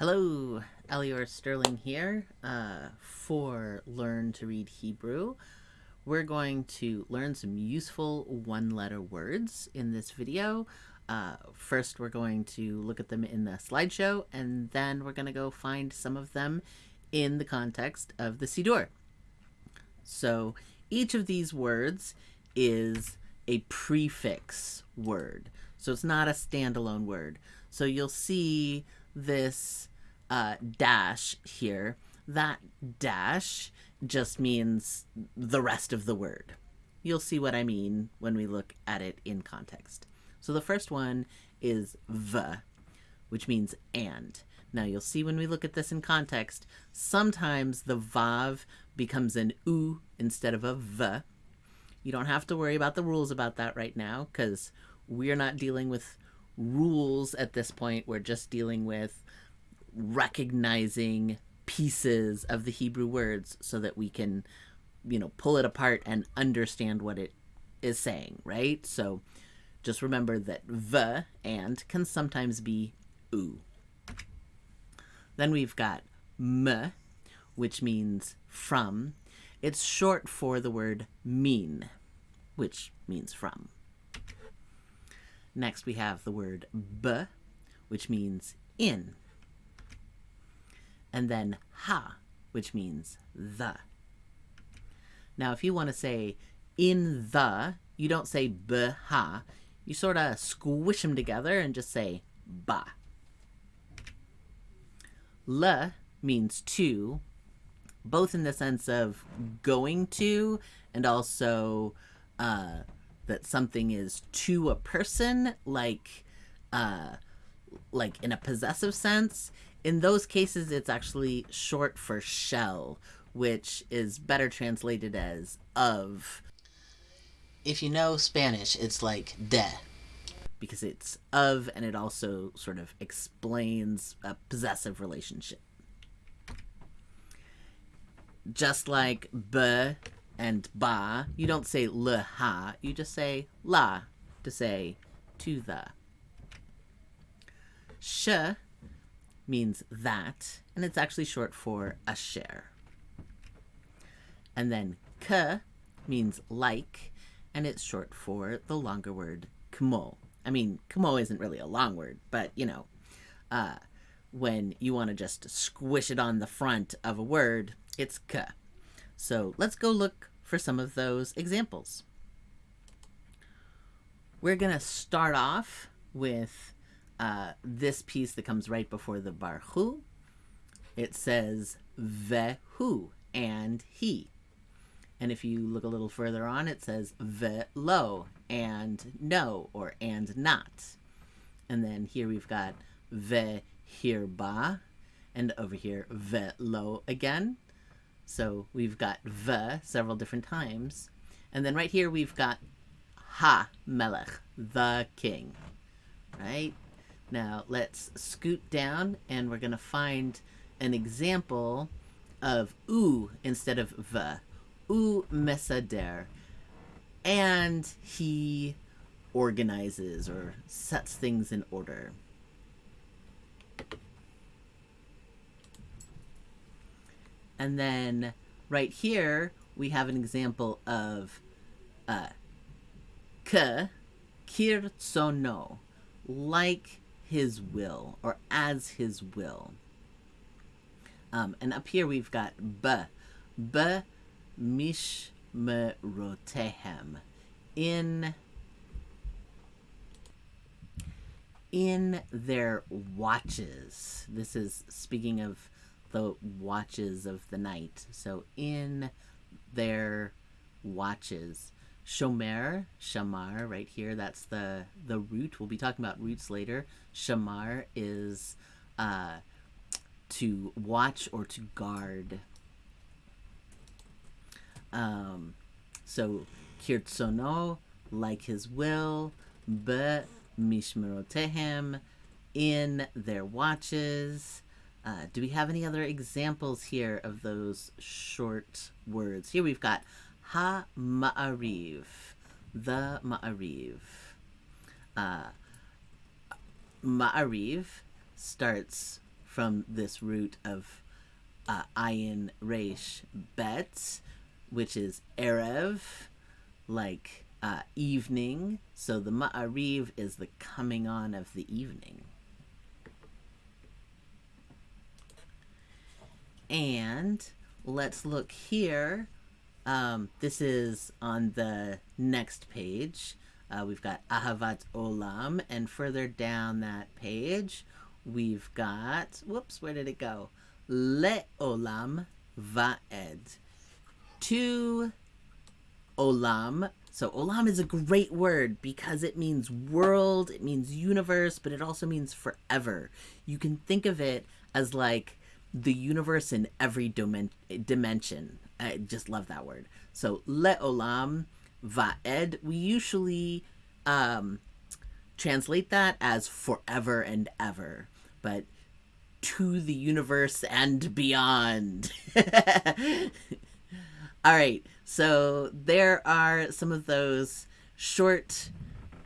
Hello, Elior Sterling here uh, for Learn to Read Hebrew. We're going to learn some useful one-letter words in this video. Uh, first, we're going to look at them in the slideshow, and then we're going to go find some of them in the context of the Siddur. So each of these words is a prefix word. So it's not a standalone word. So you'll see this uh, dash here. That dash just means the rest of the word. You'll see what I mean when we look at it in context. So the first one is v, which means and. Now you'll see when we look at this in context, sometimes the vav becomes an u instead of a v. You don't have to worry about the rules about that right now because we're not dealing with rules at this point. We're just dealing with recognizing pieces of the Hebrew words so that we can, you know, pull it apart and understand what it is saying, right? So just remember that v and can sometimes be u. Then we've got m, which means from. It's short for the word min, which means from. Next we have the word b, which means in. And then ha, which means the. Now if you want to say in the, you don't say b ha, you sort of squish them together and just say ba. Le means to, both in the sense of going to and also uh, that something is to a person, like uh, like in a possessive sense. In those cases, it's actually short for shel, which is better translated as of. If you know Spanish, it's like de, because it's of and it also sort of explains a possessive relationship. Just like b and ba, you don't say le ha, you just say la to say to the. Sh means that, and it's actually short for asher. And then k means like, and it's short for the longer word kmo. I mean, kmo isn't really a long word, but you know, uh, when you want to just squish it on the front of a word, it's k. So let's go look for some of those examples. We're going to start off with uh, this piece that comes right before the barhu. It says vehu, and he. And if you look a little further on, it says velo, and no, or and not. And then here we've got ve hirba, and over here velo again. So we've got v several different times. And then right here we've got ha melech, the king. Right? Now let's scoot down and we're going to find an example of u instead of v. U mesader. And he organizes or sets things in order. And then right here, we have an example of uh, k, kirtsono, like his will, or as his will. Um, and up here we've got b, b mishmerotehem, in in their watches. This is speaking of the watches of the night. So in their watches. Shomer, shamar, right here, that's the, the root. We'll be talking about roots later. Shamar is uh, to watch or to guard. Um, so, kirtsono, like his will, be mishmerotehem, in their watches. Uh, do we have any other examples here of those short words? Here we've got ha ma'ariv, the ma'ariv. Uh, ma'ariv starts from from this root of uh, ayin resh bet, which is erev, like uh, evening. So the ma'ariv is the coming on of the evening. And let's look here. Um, this is on the next page. Uh, we've got Ahavat Olam, and further down that page, we've got, whoops, where did it go? Le Olam Va'ed. To Olam. So Olam is a great word because it means world, it means universe, but it also means forever. You can think of it as like the universe in every dimension. I just love that word. So Le Olam Va'ed, we usually um, translate that as forever and ever, but to the universe and beyond. All right, so there are some of those short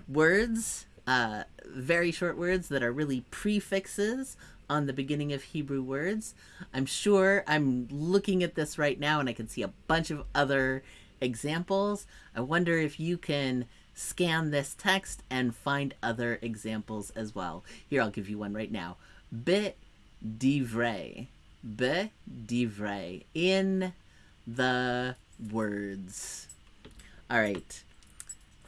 words, uh, very short words that are really prefixes on the beginning of Hebrew words. I'm sure I'm looking at this right now and I can see a bunch of other examples. I wonder if you can scan this text and find other examples as well. Here, I'll give you one right now. Be divrei. Be divrei. In the words. All right.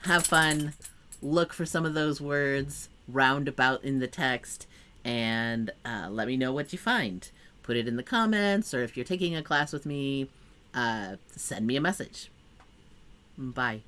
Have fun. Look for some of those words roundabout in the text and uh, let me know what you find. Put it in the comments, or if you're taking a class with me, uh, send me a message. Bye.